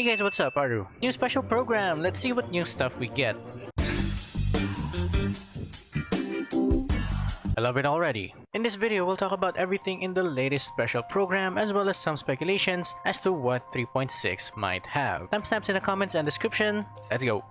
Hey guys, what's up? Aru. New special program. Let's see what new stuff we get. I love it already. In this video, we'll talk about everything in the latest special program as well as some speculations as to what 3.6 might have. Timestamps in the comments and description. Let's go.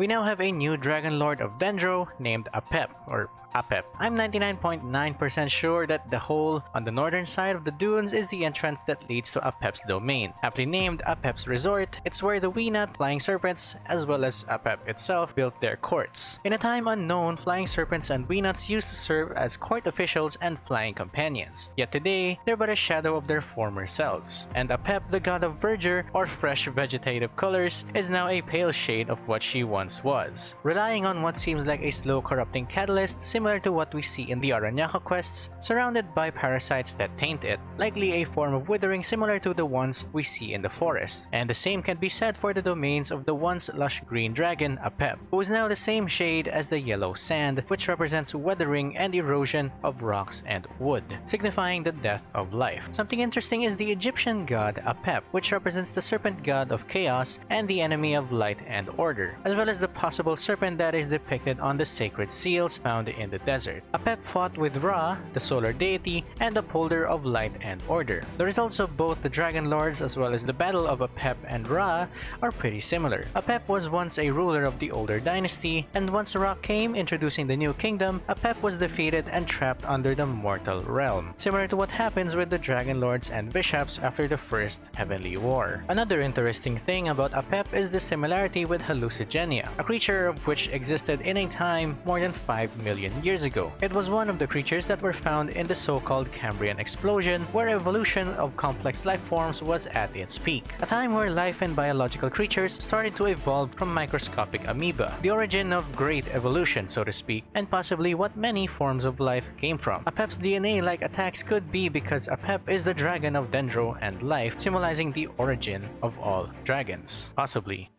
We now have a new Dragon Lord of Dendro named Apep, or Apep. I'm 99.9% .9 sure that the hole on the northern side of the dunes is the entrance that leads to Apep's domain. Aptly named Apep's Resort, it's where the Wenut flying serpents, as well as Apep itself, built their courts. In a time unknown, flying serpents and Wenuts used to serve as court officials and flying companions. Yet today, they're but a shadow of their former selves. And Apep, the god of verdure, or fresh vegetative colors, is now a pale shade of what she once was, relying on what seems like a slow corrupting catalyst similar to what we see in the Aranyaka quests, surrounded by parasites that taint it, likely a form of withering similar to the ones we see in the forest. And the same can be said for the domains of the once lush green dragon Apep, who is now the same shade as the yellow sand, which represents weathering and erosion of rocks and wood, signifying the death of life. Something interesting is the Egyptian god Apep, which represents the serpent god of chaos and the enemy of light and order, as well as the possible serpent that is depicted on the sacred seals found in the desert. Apep fought with Ra, the solar deity, and upholder of light and order. The results of both the Dragon Lords as well as the battle of Apep and Ra are pretty similar. Apep was once a ruler of the older dynasty, and once Ra came introducing the new kingdom, Apep was defeated and trapped under the mortal realm, similar to what happens with the Dragon Lords and Vishaps after the First Heavenly War. Another interesting thing about Apep is the similarity with Hallucigenia, a creature of which existed in a time more than 5 million years ago. It was one of the creatures that were found in the so-called Cambrian explosion, where evolution of complex life forms was at its peak, a time where life and biological creatures started to evolve from microscopic amoeba, the origin of great evolution, so to speak, and possibly what many forms of life came from. Apep's DNA-like attacks could be because Apep is the dragon of Dendro and life, symbolizing the origin of all dragons, possibly.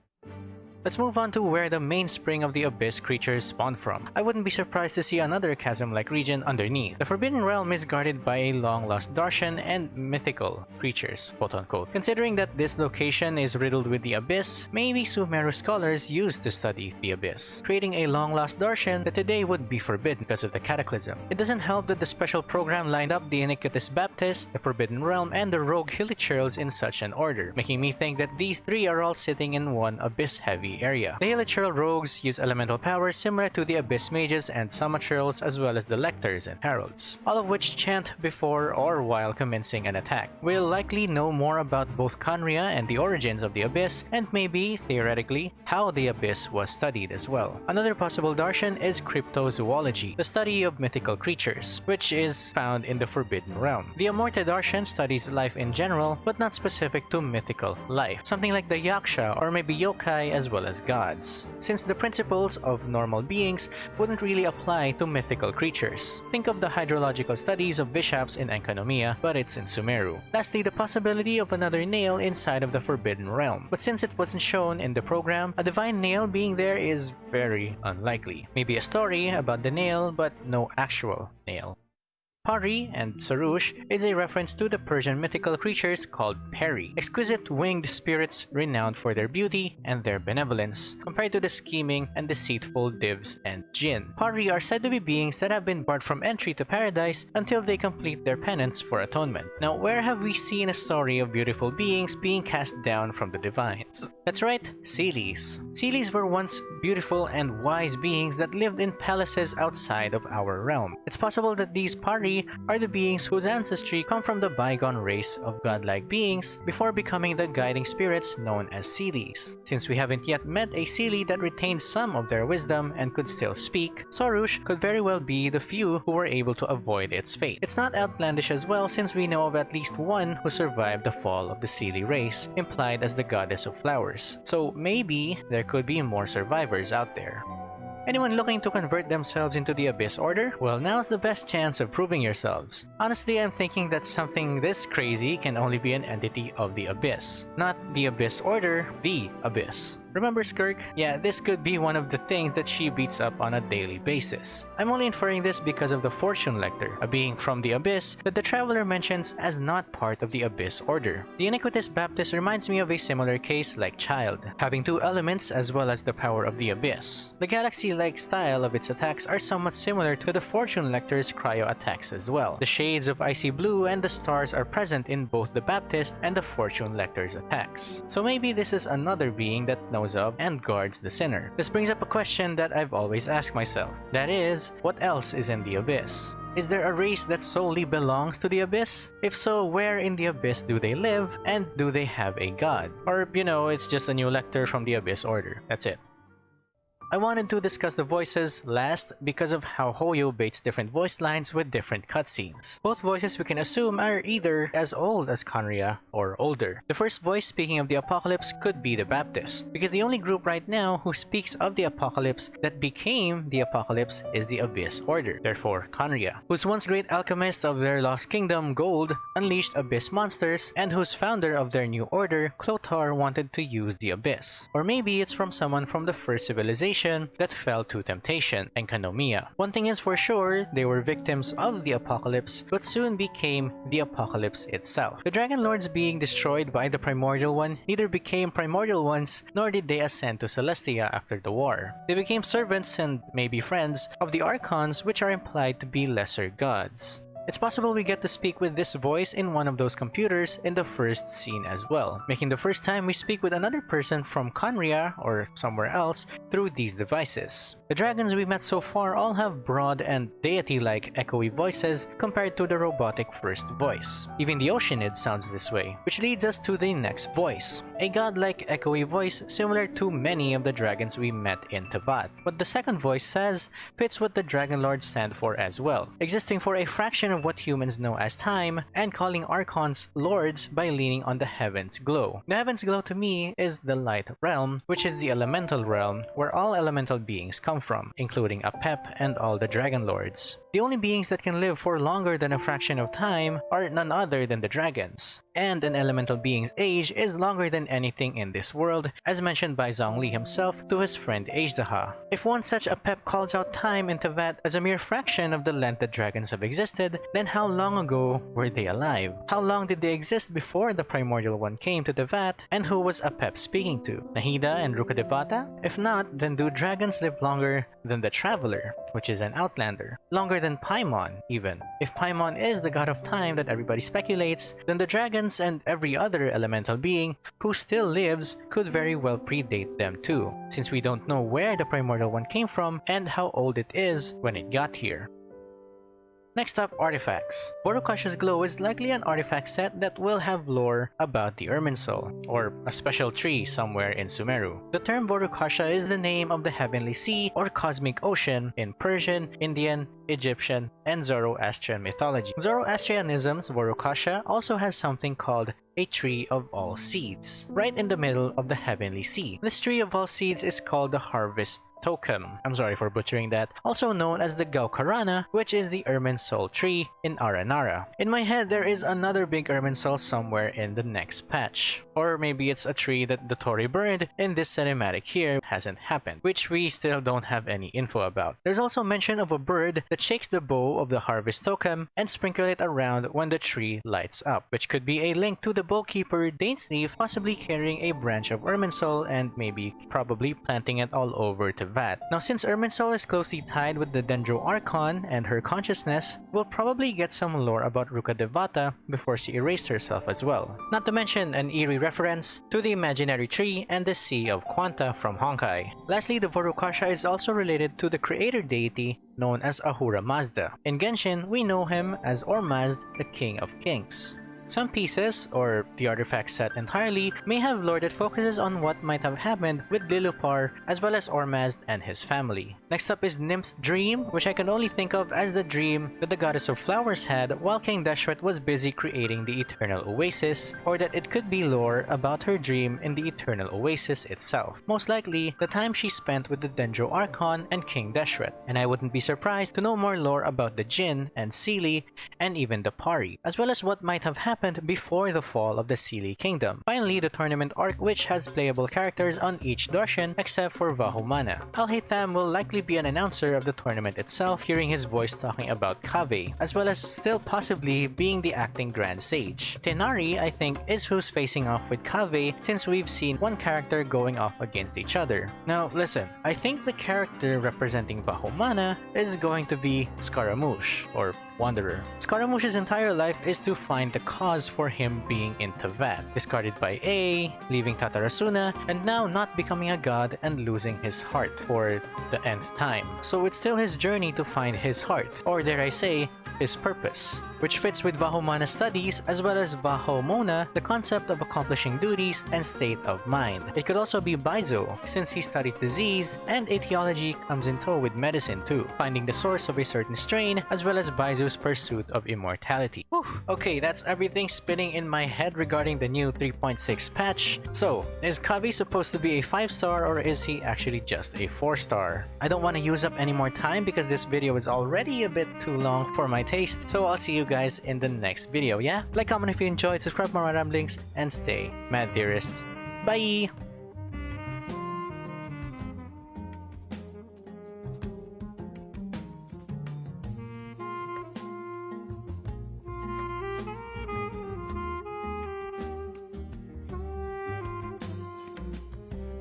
Let's move on to where the mainspring of the Abyss creatures spawn from. I wouldn't be surprised to see another chasm-like region underneath. The Forbidden Realm is guarded by a long-lost Darshan and mythical creatures, quote-unquote. Considering that this location is riddled with the Abyss, maybe Sumeru scholars used to study the Abyss, creating a long-lost Darshan that today would be forbidden because of the Cataclysm. It doesn't help that the special program lined up the Iniquitous Baptist, the Forbidden Realm, and the Rogue Hilichurls in such an order, making me think that these three are all sitting in one Abyss-heavy area. The Hilichurl rogues use elemental powers similar to the Abyss mages and Samachurls as well as the Lectors and Heralds, all of which chant before or while commencing an attack. We'll likely know more about both Khaenri'ah and the origins of the Abyss, and maybe, theoretically, how the Abyss was studied as well. Another possible darshan is cryptozoology, the study of mythical creatures, which is found in the Forbidden Realm. The Amurta darshan studies life in general, but not specific to mythical life, something like the Yaksha or maybe yokai as well well as gods, since the principles of normal beings wouldn't really apply to mythical creatures. Think of the hydrological studies of vishaps in Enkanomiya, but it's in Sumeru. Lastly, the possibility of another nail inside of the Forbidden Realm, but since it wasn't shown in the program, a divine nail being there is very unlikely. Maybe a story about the nail, but no actual nail. Pari and Sorush is a reference to the Persian mythical creatures called Peri, exquisite winged spirits renowned for their beauty and their benevolence, compared to the scheming and deceitful Divs and Jinn. Pari are said to be beings that have been barred from entry to paradise until they complete their penance for atonement. Now, where have we seen a story of beautiful beings being cast down from the divines? That's right, Seelies. Seelies were once beautiful and wise beings that lived in palaces outside of our realm. It's possible that these Pari are the beings whose ancestry come from the bygone race of godlike beings before becoming the guiding spirits known as Seelies. Since we haven't yet met a Seelie that retains some of their wisdom and could still speak, Sorush could very well be the few who were able to avoid its fate. It's not outlandish as well since we know of at least one who survived the fall of the Seelie race, implied as the goddess of flowers. So maybe there could be more survivors out there. Anyone looking to convert themselves into the Abyss Order? Well, now's the best chance of proving yourselves. Honestly, I'm thinking that something this crazy can only be an entity of the Abyss. Not the Abyss Order, the Abyss. Remember Skirk? Yeah, this could be one of the things that she beats up on a daily basis. I'm only inferring this because of the Fortune Lector, a being from the Abyss that the Traveler mentions as not part of the Abyss Order. The Iniquitous Baptist reminds me of a similar case like Childe, having two elements as well as the power of the Abyss. The galaxy-like style of its attacks are somewhat similar to the Fortune Lector's cryo attacks as well. The shades of icy blue and the stars are present in both the Baptist and the Fortune Lector's attacks. So maybe this is another being that knows of and guards the sinner. This brings up a question that I've always asked myself. That is, what else is in the Abyss? Is there a race that solely belongs to the Abyss? If so, where in the Abyss do they live? And do they have a god? Or, you know, it's just a new lector from the Abyss Order. That's it. I wanted to discuss the voices last because of how Hoyo baits different voice lines with different cutscenes. Both voices we can assume are either as old as Khaenri'ah or older. The first voice speaking of the apocalypse could be the Baptist, because the only group right now who speaks of the apocalypse that became the apocalypse is the Abyss Order, therefore Khaenri'ah, whose once great alchemist of their lost kingdom, Gold, unleashed Abyss monsters, and whose founder of their new order, Chlothar, wanted to use the Abyss. Or maybe it's from someone from the first civilization that fell to temptation, and Enkanomiya. One thing is for sure, they were victims of the apocalypse, but soon became the apocalypse itself. The Dragon Lords being destroyed by the Primordial One neither became Primordial Ones nor did they ascend to Celestia after the war. They became servants and maybe friends of the Archons which are implied to be lesser gods. It's possible we get to speak with this voice in one of those computers in the first scene as well, making the first time we speak with another person from Khaenri'ah or somewhere else through these devices. The dragons we met so far all have broad and deity-like echoey voices compared to the robotic first voice. Even the Oceanid sounds this way, which leads us to the next voice, a godlike echoey voice similar to many of the dragons we met in Teyvat. What the second voice says fits what the Dragon Lords stand for as well, existing for a fraction of what humans know as time and calling Archons lords by leaning on the Heaven's Glow. The Heaven's Glow to me is the Light Realm, which is the elemental realm where all elemental beings come from, including Apep and all the Dragon Lords. The only beings that can live for longer than a fraction of time are none other than the dragons. And an elemental being's age is longer than anything in this world, as mentioned by Zhongli himself to his friend Azhdaha. If one such Apep calls out time in Teyvat as a mere fraction of the length that dragons have existed, then how long ago were they alive? How long did they exist before the Primordial One came to Teyvat, and who was Apep speaking to? Nahida and Rukkhadevata? If not, then do dragons live longer than the Traveler, which is an Outlander? Longer than Paimon, even. If Paimon is the god of time that everybody speculates, then the dragons and every other elemental being who still lives could very well predate them too, since we don't know where the primordial one came from and how old it is when it got here. Next up, artifacts. Vourukasha's Glow is likely an artifact set that will have lore about the Irminsul, or a special tree somewhere in Sumeru. The term Vourukasha is the name of the Heavenly Sea or Cosmic Ocean in Persian, Indian, Egyptian, and Zoroastrian mythology. Zoroastrianism's Vorukasha also has something called a tree of all seeds, right in the middle of the heavenly sea. This tree of all seeds is called the harvest tokem. I'm sorry for butchering that. Also known as the Gaukarana, which is the Irminsul tree in Aranara. In my head, there is another big Irminsul somewhere in the next patch. Or maybe it's a tree that the Torii burned in this cinematic here hasn't happened, which we still don't have any info about. There's also mention of a bird that shakes the bough of the harvest tokem and sprinkle it around when the tree lights up, which could be a link to the Bough Keeper Dainsleif possibly carrying a branch of Irminsul and maybe probably planting it all over to Now since Irminsul is closely tied with the Dendro Archon and her consciousness, we'll probably get some lore about Rukkhadevata before she erased herself as well. Not to mention an eerie reference to the imaginary tree and the Sea of Quanta from Honkai. Lastly, the Vourukasha is also related to the creator deity known as Ahura Mazda. In Genshin, we know him as Ormazd, the King of Kings. Some pieces, or the artifact set entirely, may have lore that focuses on what might have happened with Liloupar as well as Ormazd and his family. Next up is Nymph's Dream, which I can only think of as the dream that the Goddess of Flowers had while King Deshret was busy creating the Eternal Oasis, or that it could be lore about her dream in the Eternal Oasis itself. Most likely, the time she spent with the Dendro Archon and King Deshret, and I wouldn't be surprised to know more lore about the Jinn and Seelie and even the Pari, as well as what might have happened happened before the fall of the Seelie Kingdom. Finally, the tournament arc which has playable characters on each Darshan except for Vahumana. Alhaitham will likely be an announcer of the tournament itself, hearing his voice talking about Kaveh, as well as still possibly being the acting Grand Sage. Tighnari, I think, is who's facing off with Kaveh since we've seen one character going off against each other. Now, listen, I think the character representing Vahumana is going to be Scaramouche, or Wanderer. Scaramouche's entire life is to find the cause for him being in Teyvat, discarded by Ei, leaving Tatarasuna, and now not becoming a god and losing his heart for the nth time. So it's still his journey to find his heart, or dare I say, his purpose, which fits with Vahumana's studies as well as Vahomona, the concept of accomplishing duties and state of mind. It could also be Baizhu, since he studies disease, and etiology comes in tow with medicine too, finding the source of a certain strain as well as Baizhu's pursuit of immortality. Whew. Okay, that's everything spinning in my head regarding the new 3.6 patch. So, is Kaveh supposed to be a 5 star or is he actually just a 4 star? I don't want to use up any more time because this video is already a bit too long for my taste, so I'll see you guys in the next video, yeah? Like, comment if you enjoyed, subscribe for more ramblings, and stay mad theorists. Bye!